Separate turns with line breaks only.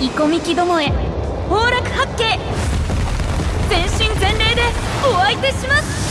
イコミキどもへ崩落八景全身全霊でお相手します。